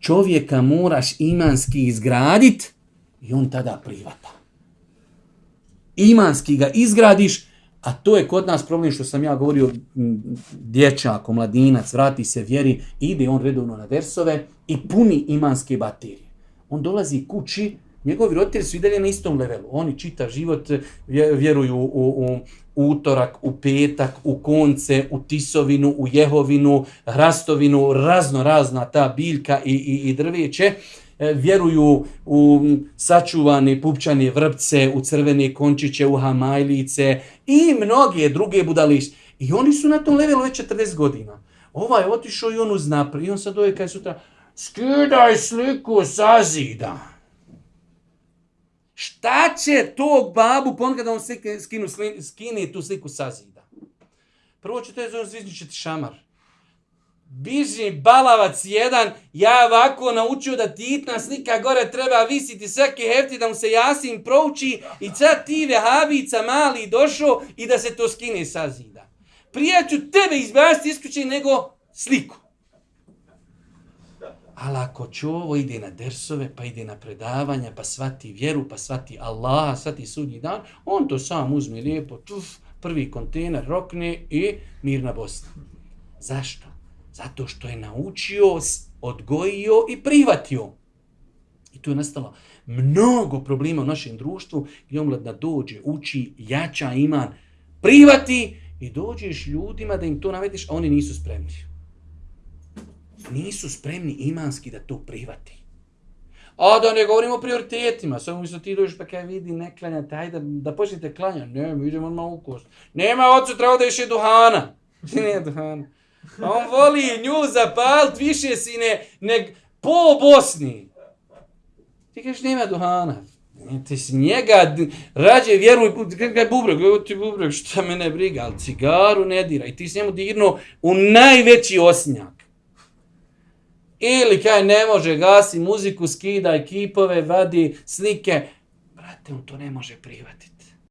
čovjeka moraš imanski izgradit i on tada privata. Imanski ga izgradiš, a to je kod nas problem što sam ja govorio, dječak, mladinac, vrati se vjeri, ide on redovno na versove i puni imanske baterije. On dolazi kući, njegovi roditelji su i dalje na istom levelu. Oni čita život, vjeruju u, u, u utorak, u petak, u konce, u tisovinu, u jehovinu, hrastovinu, razno razna ta biljka i, i, i drveće. E, vjeruju u sačuvane pupčane vrpce, u crvene končiće, u hamajlice i mnoge druge budalište. I oni su na tom levelu već 40 godina. Ovaj otišao i on uznapri. I on sad doje kaj sutra, skidaj sliku sa zida. Šta će tog babu pon kada on skinu, skini tu sliku sa zida? Prvo će to je zvizničiti šamar. Biži balavac jedan, ja ovako naučio da titna slika gore treba visiti svaki hefti da mu se jasim prouči i sad ti vehabica mali došao i da se to skine sa zida. Prije ću tebe izbaciti isključiti nego sliku. Ali ako čovo ide na dersove, pa ide na predavanja, pa svati vjeru, pa svati Allah, svati sudnji dan, on to sam uzme lijepo, tuf, prvi kontener rokne i mirna Bosna. Zašto? Zato što je naučio, odgojio i privatio. I tu je nastalo mnogo problema u našem društvu gdje omladna dođe, uči, jača iman, privati i dođeš ljudima da im to navediš, a oni nisu spremni. Nisu spremni imanski da to prihvati. A da ne govorimo o prioritetima, samo mislo ti dođeš pa kaj vidi ne klanja, taj da, da počnete klanja. Ne, mi idemo na ukost. Nema ocu, treba da iše duhana. ne duhana. Pa on voli nju zapalt više sine neg po Bosni. Ti kažeš nema duhana. Ti si njega, rađe vjeruj, kaj bubrek, evo ti bubrek, šta mene briga, ali cigaru ne dira. I ti si njemu dirno u najveći osnjak. Ili kaj ne može, gasi muziku, skida ekipove, vadi slike. Brate, on to ne može prihvatiti.